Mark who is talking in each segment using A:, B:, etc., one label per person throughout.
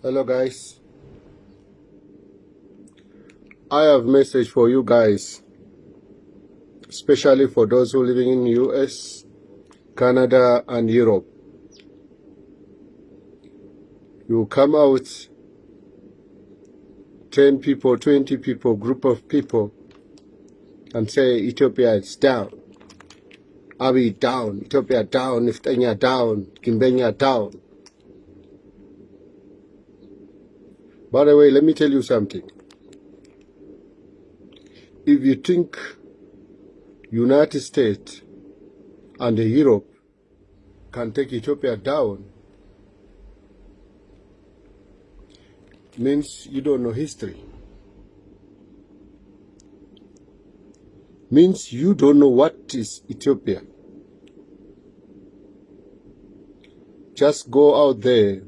A: Hello guys. I have message for you guys, especially for those who living in US, Canada and Europe. You come out 10 people, 20 people, group of people and say Ethiopia is down. Abiy down, Ethiopia down, Niftanya down, Kimbenya down. By the way, let me tell you something. If you think United States and Europe can take Ethiopia down, means you don't know history. Means you don't know what is Ethiopia. Just go out there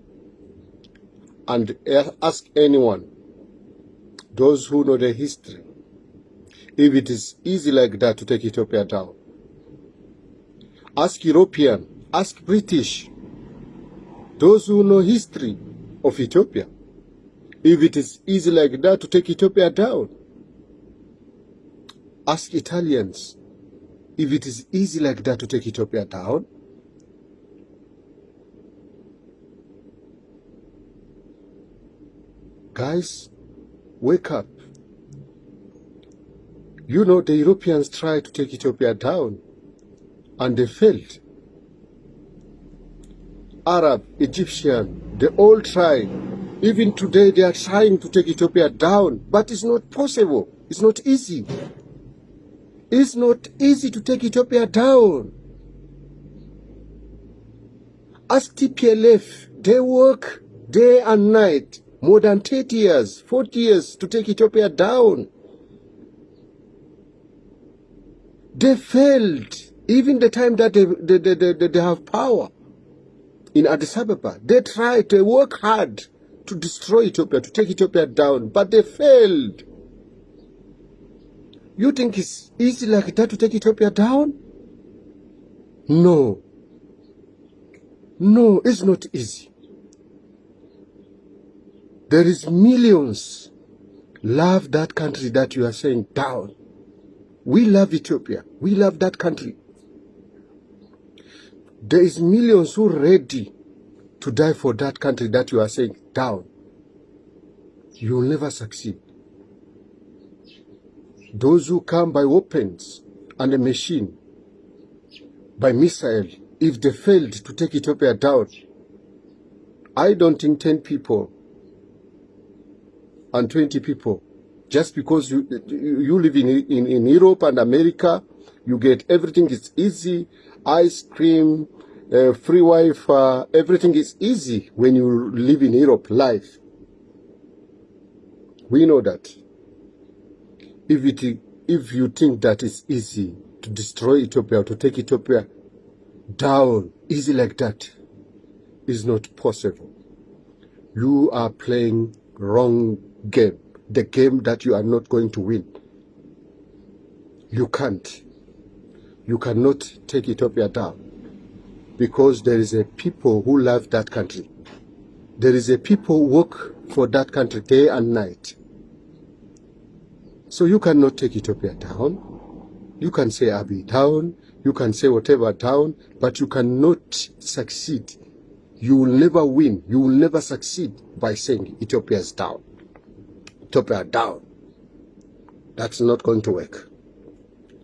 A: and ask anyone, those who know the history, if it is easy like that to take Ethiopia down. Ask European, ask British, those who know history of Ethiopia, if it is easy like that to take Ethiopia down. Ask Italians, if it is easy like that to take Ethiopia down. Guys, wake up. You know, the Europeans tried to take Ethiopia down and they failed. Arab, Egyptian, they all tried. Even today they are trying to take Ethiopia down, but it's not possible. It's not easy. It's not easy to take Ethiopia down. Ask TPLF, they work day and night, more than 30 years, 40 years to take Ethiopia down. They failed, even the time that they, they, they, they, they have power in Addis Ababa. They tried, to work hard to destroy Ethiopia, to take Ethiopia down, but they failed. You think it's easy like that to take Ethiopia down? No. No, it's not easy. There is millions love that country that you are saying down. We love Ethiopia. We love that country. There is millions who ready to die for that country that you are saying down. You will never succeed. Those who come by weapons and a machine, by missile, if they failed to take Ethiopia down, I don't think 10 people and 20 people, just because you, you live in, in, in Europe and America, you get everything is easy, ice cream, uh, free Wi-Fi, everything is easy when you live in Europe life. We know that. If, it, if you think that it's easy to destroy Ethiopia, to take Ethiopia down, easy like that, is not possible. You are playing wrong game, the game that you are not going to win. You can't. You cannot take Ethiopia down because there is a people who love that country. There is a people who work for that country day and night. So you cannot take Ethiopia down. You can say Abiy down, you can say whatever down, but you cannot succeed. You will never win. You will never succeed by saying Ethiopia is down. Ethiopia down. That's not going to work.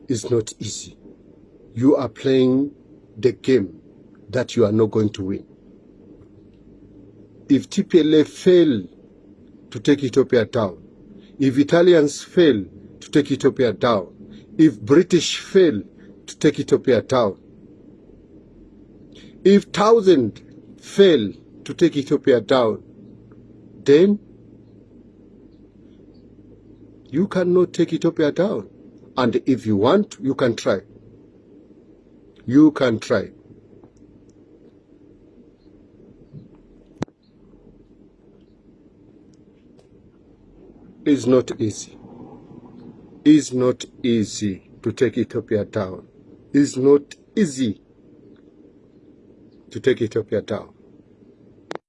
A: It's not easy. You are playing the game that you are not going to win. If TPLF fail to take Ethiopia down, if Italians fail to take Ethiopia down, if British fail to take Ethiopia down, if thousand fail to take Ethiopia down, then you cannot take Ethiopia down. And if you want, you can try. You can try. It's not easy. It's not easy to take Ethiopia down. It's not easy to take Ethiopia down.